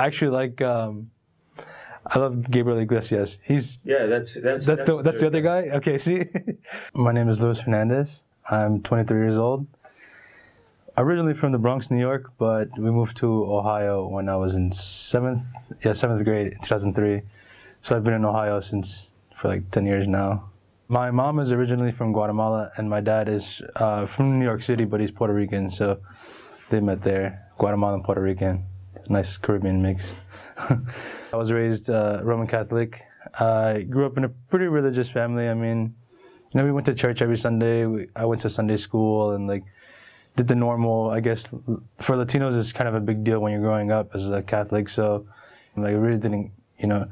I actually like. Um, I love Gabriel Iglesias. He's Yeah, that's that's that's the that's the other guy. Okay, see. My name is Luis Hernandez. I'm 23 years old. Originally from the Bronx, New York, but we moved to Ohio when I was in seventh, yeah, seventh grade in 2003. So I've been in Ohio since for like 10 years now. My mom is originally from Guatemala, and my dad is uh, from New York City, but he's Puerto Rican. So they met there, Guatemala and Puerto Rican. Nice Caribbean mix. I was raised uh, Roman Catholic. I grew up in a pretty religious family. I mean, you know, we went to church every Sunday. We, I went to Sunday school and like did the normal. I guess for Latinos, it's kind of a big deal when you're growing up as a Catholic. So, like, I really didn't, you know,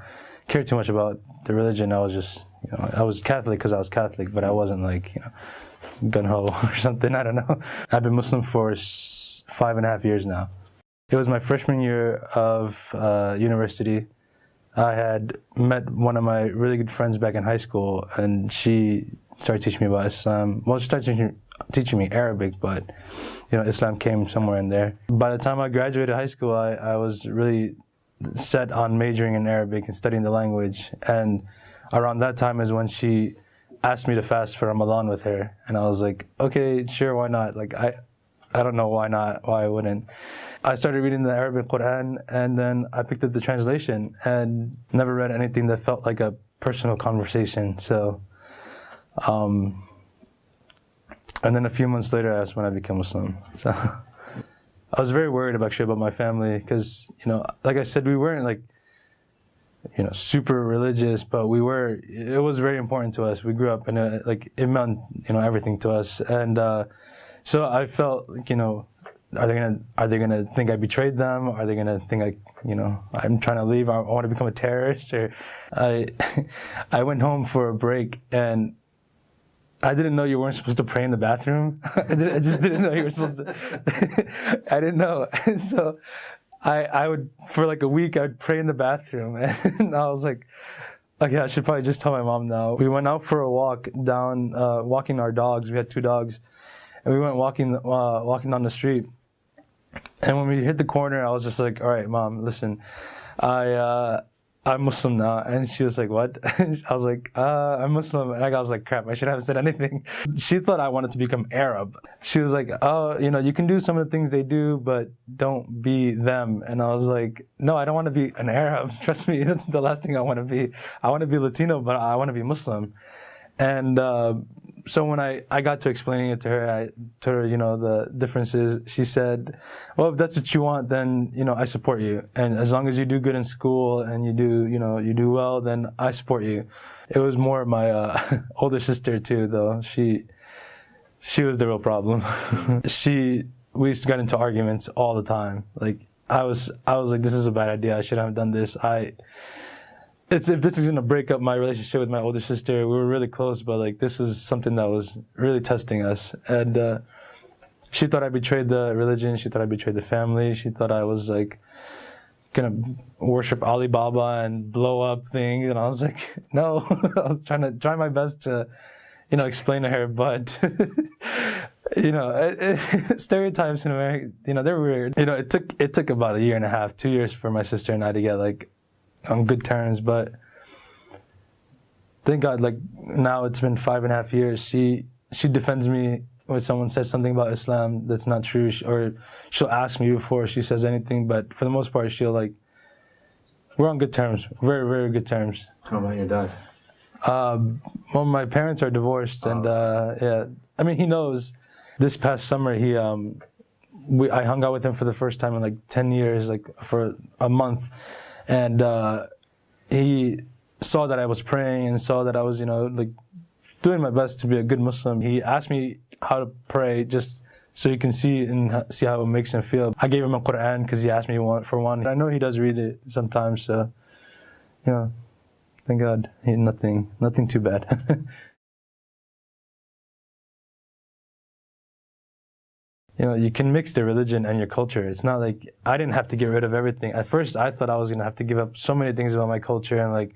care too much about the religion. I was just, you know, I was Catholic because I was Catholic, but I wasn't like, you know, gun ho or something. I don't know. I've been Muslim for five and a half years now. It was my freshman year of uh, university. I had met one of my really good friends back in high school, and she started teaching me about Islam. Well, she started teaching, teaching me Arabic, but you know, Islam came somewhere in there. By the time I graduated high school, I, I was really set on majoring in Arabic and studying the language. And around that time is when she asked me to fast for Ramadan with her, and I was like, okay, sure, why not? Like I, I don't know why not, why I wouldn't. I started reading the Arabic Quran and then I picked up the translation and never read anything that felt like a personal conversation. So, um, and then a few months later, that's when I became Muslim. So, I was very worried actually about my family because, you know, like I said, we weren't like, you know, super religious, but we were, it was very important to us. We grew up in a, like, it meant, you know, everything to us. And, uh, so I felt, like, you know, are they gonna are they gonna think I betrayed them? Are they gonna think I, you know, I'm trying to leave? I want to become a terrorist? Or I, I went home for a break and I didn't know you weren't supposed to pray in the bathroom. I, I, just didn't know you were supposed to. I didn't know, and so I I would for like a week I'd pray in the bathroom, and I was like. Okay, I should probably just tell my mom now. We went out for a walk down, uh, walking our dogs. We had two dogs, and we went walking uh, walking down the street. And when we hit the corner, I was just like, "All right, mom, listen, I uh, I'm Muslim now." And she was like, "What?" I was like, uh, "I'm Muslim," and I was like, "Crap, I should have said anything." She thought I wanted to become Arab. She was like, "Oh, you know, you can do some of the things they do, but don't be them." And I was like, "No, I don't want to be an Arab. Trust me, that's the last thing I want to be. I want to be Latino, but I want to be Muslim." And uh, so when I, I got to explaining it to her, I told her, you know, the differences. She said, well, if that's what you want, then, you know, I support you. And as long as you do good in school and you do, you know, you do well, then I support you. It was more my uh, older sister too, though. She, she was the real problem. she, we used to get into arguments all the time. Like I was, I was like, this is a bad idea. I shouldn't have done this. I, it's if this is gonna break up my relationship with my older sister, we were really close, but like this is something that was really testing us. And uh, she thought I betrayed the religion. She thought I betrayed the family. She thought I was like gonna worship Alibaba and blow up things. And I was like, no. I was trying to try my best to, you know, explain to her, but. you know, it, it, stereotypes in America, you know, they're weird. You know, it took it took about a year and a half, two years for my sister and I to get like on good terms, but thank God, like now it's been five and a half years. She she defends me when someone says something about Islam that's not true, or she'll ask me before she says anything. But for the most part, she'll like we're on good terms, very very good terms. How about your dad? Um, well, my parents are divorced, oh. and uh, yeah, I mean he knows. This past summer, he um, we I hung out with him for the first time in like ten years, like for a month and uh, he saw that I was praying and saw that I was, you know, like doing my best to be a good Muslim. He asked me how to pray just so you can see and see how it makes him feel. I gave him a Quran because he asked me for one. I know he does read it sometimes, so you know, thank God, he, nothing, nothing too bad. you know, you can mix the religion and your culture. It's not like I didn't have to get rid of everything. At first, I thought I was gonna have to give up so many things about my culture, and like,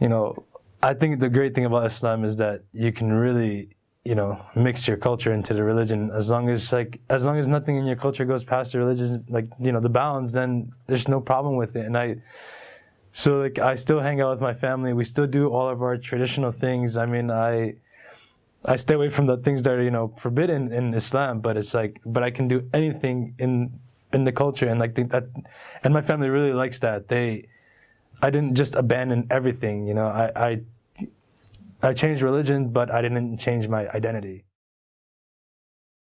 you know, I think the great thing about Islam is that you can really you know mix your culture into the religion as long as like as long as nothing in your culture goes past the religion like you know the bounds then there's no problem with it and i so like i still hang out with my family we still do all of our traditional things i mean i i stay away from the things that are you know forbidden in islam but it's like but i can do anything in in the culture. And like the, that and my family really likes that. They i didn't just abandon everything you know. I i I changed religion, but I didn't change my identity.